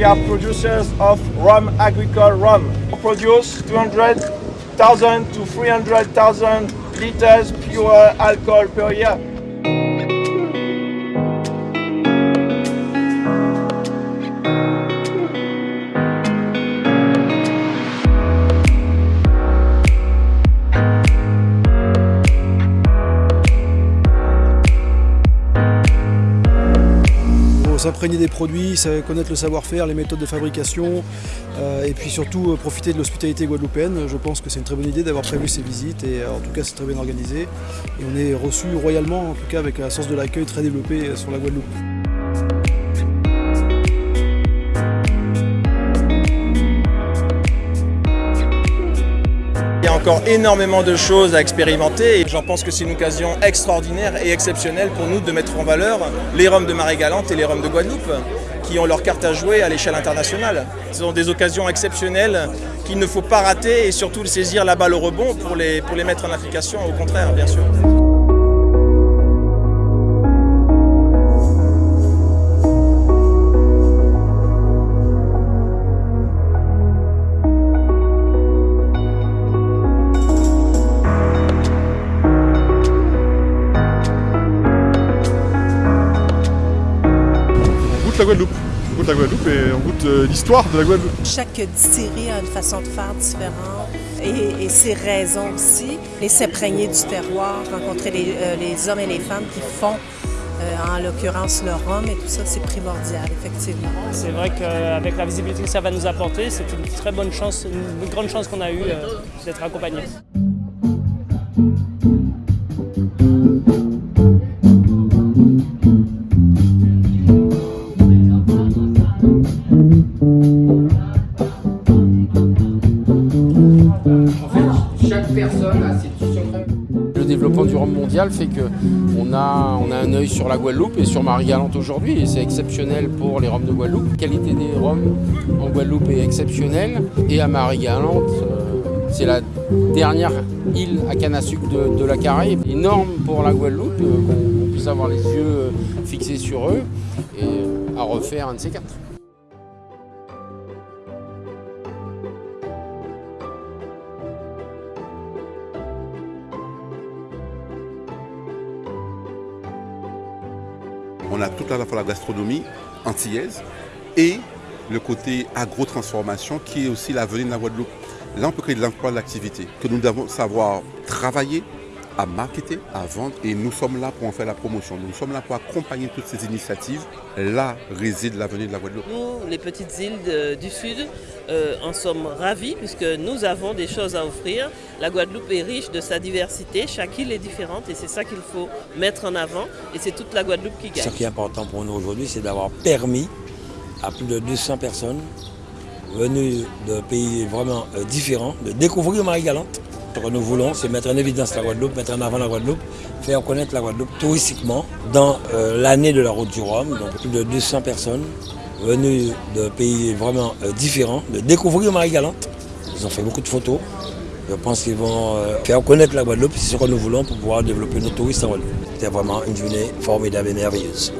we are producers of rum, agricole rum. We produce 200,000 to 300,000 liters pure alcohol per year. S'imprégner des produits, connaître le savoir-faire, les méthodes de fabrication euh, et puis surtout euh, profiter de l'hospitalité guadeloupéenne. Je pense que c'est une très bonne idée d'avoir prévu ces visites et euh, en tout cas c'est très bien organisé. Et on est reçu royalement, en tout cas avec un sens de l'accueil très développé sur la Guadeloupe. Encore énormément de choses à expérimenter et j'en pense que c'est une occasion extraordinaire et exceptionnelle pour nous de mettre en valeur les Roms de Marie-Galante et les Roms de Guadeloupe qui ont leur carte à jouer à l'échelle internationale. Ce sont des occasions exceptionnelles qu'il ne faut pas rater et surtout saisir la balle au rebond pour les, pour les mettre en application, au contraire bien sûr. Guadeloupe. On goûte la Guadeloupe et on goûte euh, l'histoire de la Guadeloupe. Chaque distillerie a une façon de faire différente et, ses raisons aussi. Et s'imprégner du terroir, rencontrer les, euh, hommes et les femmes qui font euh, en l'occurrence le rhum et tout ça, c'est primordial, effectivement. C'est vrai qu'avec la visibilité que ça va nous apporter, c'est une très bonne chance, une grande chance qu'on a eue d'être accompagnés. Le développement du rhum mondial fait qu'on a, on a un œil sur la Guadeloupe et sur Marie-Galante aujourd'hui et c'est exceptionnel pour les rhums de Guadeloupe. La qualité des rhums en Guadeloupe est exceptionnelle et à Marie-Galante, euh, c'est la dernière île à canne à sucre de, la Caraïbe. Énorme pour la Guadeloupe, euh, qu'on puisse avoir les yeux euh, fixés sur eux et à refaire un de ces quatre. On a tout à la fois la gastronomie antillaise et le côté agro-transformation qui est aussi l'avenir de la Guadeloupe. Là, on peut créer de l'emploi, de l'activité, que nous devons savoir travailler, à marketer, à vendre et nous sommes là pour en faire la promotion. Nous sommes là pour accompagner toutes ces initiatives. Là réside l'avenir de la Guadeloupe. Nous, les petites îles du Sud, euh, en sommes ravis puisque nous avons des choses à offrir. La Guadeloupe est riche de sa diversité, chaque île est différente et c'est ça qu'il faut mettre en avant et c'est toute la Guadeloupe qui gagne. Ce qui est important pour nous aujourd'hui, c'est d'avoir permis à plus de 200 personnes venues de pays vraiment euh, différents de découvrir Marie-Galante. Ce que nous voulons, c'est mettre en évidence la Guadeloupe, mettre en avant la Guadeloupe, faire connaître la Guadeloupe touristiquement dans euh, l'année de la route du Rhum. Donc plus de 200 personnes venues de pays vraiment euh, différents de découvrir Marie-Galante. Ils ont fait beaucoup de photos. Je pense qu'ils vont euh, faire connaître la Guadeloupe, c'est ce que nous voulons pour pouvoir développer nos touristes en Guadeloupe. C'était vraiment une journée formidable et merveilleuse.